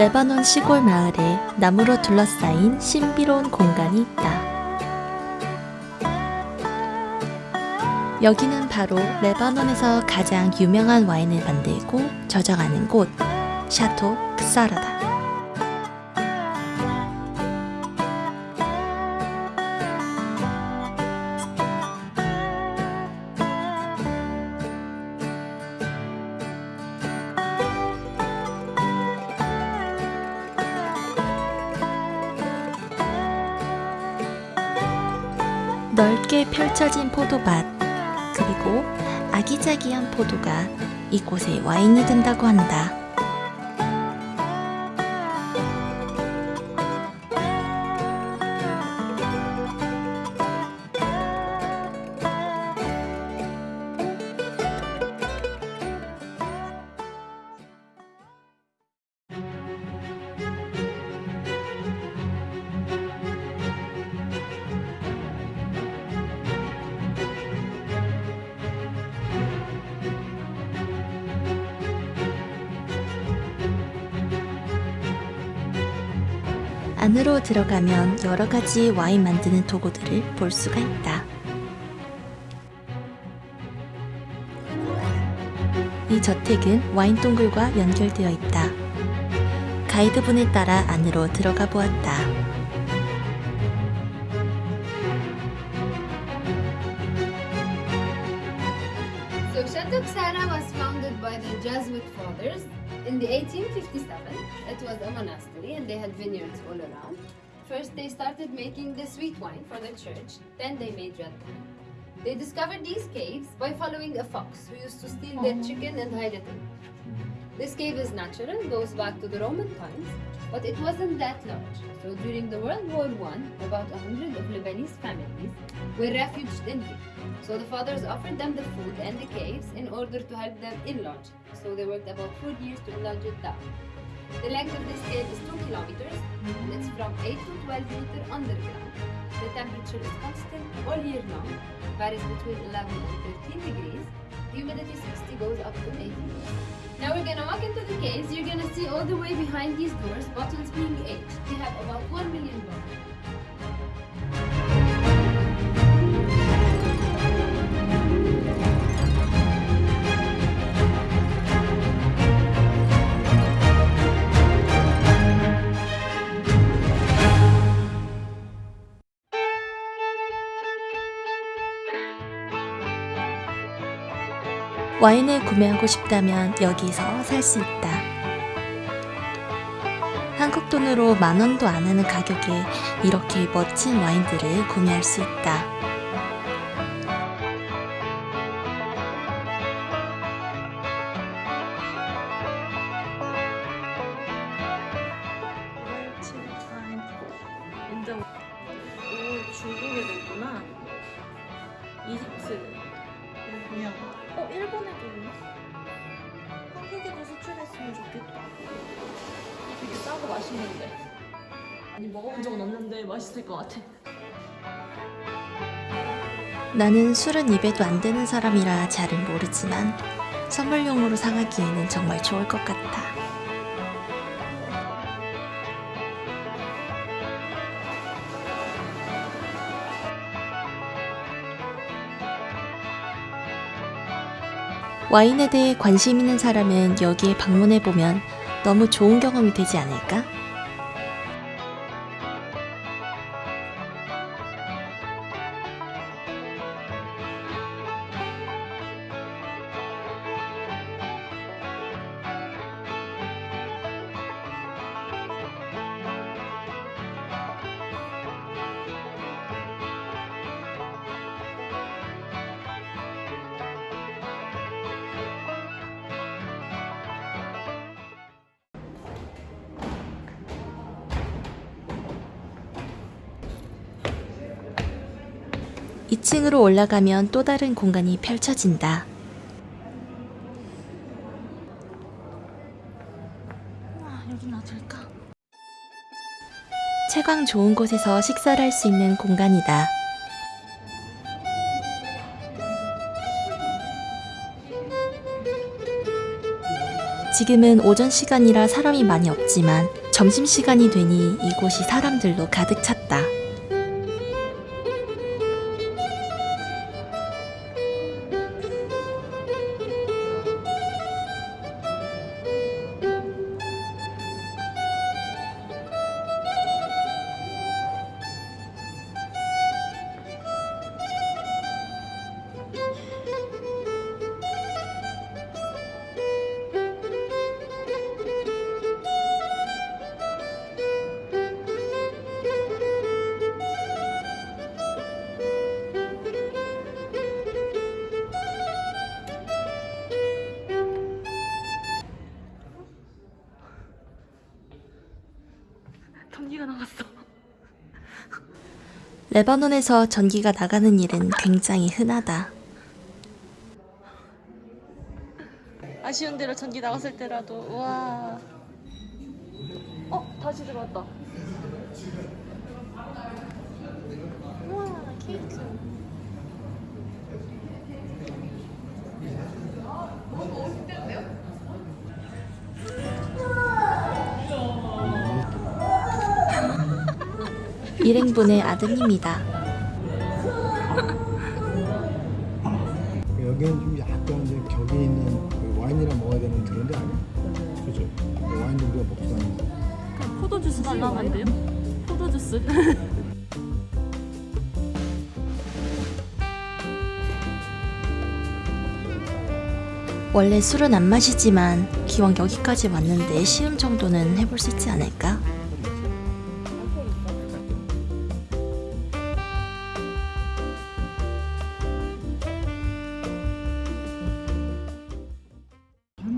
레바논 시골 마을에 나무로 둘러싸인 신비로운 공간이 있다. 여기는 바로 레바논에서 가장 유명한 와인을 만들고 저장하는 곳, 샤토 크사라다. 넓게 펼쳐진 포도밭, 그리고 아기자기한 포도가 이곳의 와인이 된다고 한다. 안으로 들어가면 여러 가지 와인 만드는 도구들을 볼 수가 있다. 이 저택은 와인 동굴과 연결되어 있다. 가이드분을 따라 안으로 들어가 보았다. So Xara was founded by the Jesuit fathers in the 1857. It was a monastery and they had vineyards all around. First they started making the sweet wine for the church, then they made red wine. They discovered these caves by following a fox who used to steal their oh. chicken and hide it in. This cave is natural, goes back to the Roman times, but it wasn't that large. So during the World War One, about a hundred of Lebanese families were refuged in here. So the fathers offered them the food and the caves in order to help them enlarge. So they worked about four years to enlarge it down. The length of this cave is 2 kilometers and it's from 8 to 12 meter underground. The temperature is constant all year long, varies between 11 and 13 degrees. Humidity 60 goes up to 80. Now we're gonna walk into the caves. You're gonna see all the way behind these doors bottles being aged. We have about 1 million bottles. 와인을 구매하고 싶다면 여기서 살 수 있다. 한국 돈으로 만 원도 안 하는 가격에 이렇게 멋진 와인들을 구매할 수 있다. 오 중국에 됐구나 싸고 맛있는데 아니 먹어본 적은 없는데 맛있을 것 같아 나는 술은 입에도 안 되는 사람이라 잘은 모르지만 선물용으로 사가기에는 정말 좋을 것 같아. 와인에 대해 관심 있는 사람은 여기에 방문해보면 너무 좋은 경험이 되지 않을까? 이층으로 올라가면 또 다른 공간이 펼쳐진다. 놔둘까? 채광 좋은 곳에서 식사를 할 수 있는 공간이다. 지금은 오전 시간이라 사람이 많이 없지만 점심 시간이 되니 이곳이 사람들로 가득 찼다. 레바논에서 전기가 나가는 일은 굉장히 흔하다. 아쉬운 대로 전기 나갔을 때라도 우와. 어 다시 들어왔다. 우와 케이크. 일행분의 아드님이다. 여기는 좀 약간 이제 격이 있는 그 와인이랑 먹어야 되는 그런 데 아니야? 그죠? 와인도 우리가 먹지도 않는데. 포도 주스 달라고 한대요? 포도 주스. 원래 술은 안 마시지만 기왕 여기까지 왔는데 시음 정도는 해볼 수 있지 않을까?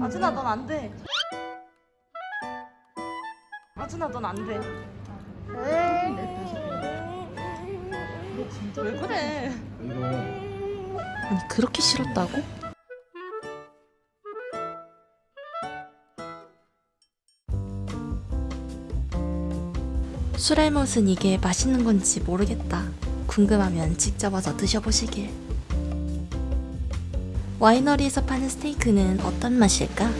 아준아 넌 안 돼. 아준아 넌 안 돼. 왜 그래? 아니 그렇게 싫었다고? 술알못은 이게 맛있는 건지 모르겠다. 궁금하면 직접 와서 드셔보시길. 와이너리에서 파는 스테이크는 어떤 맛일까?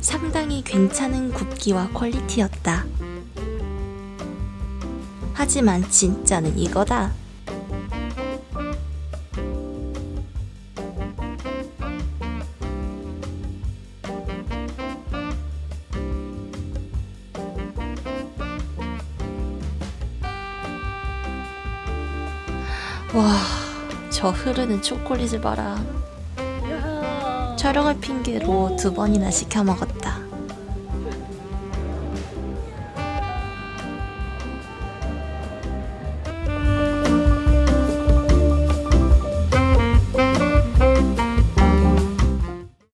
상당히 괜찮은 굽기와 퀄리티였다. 하지만 진짜는 이거다. 와, 저 흐르는 초콜릿을 봐라. 촬영을 핑계로 두 번이나 시켜 먹었다.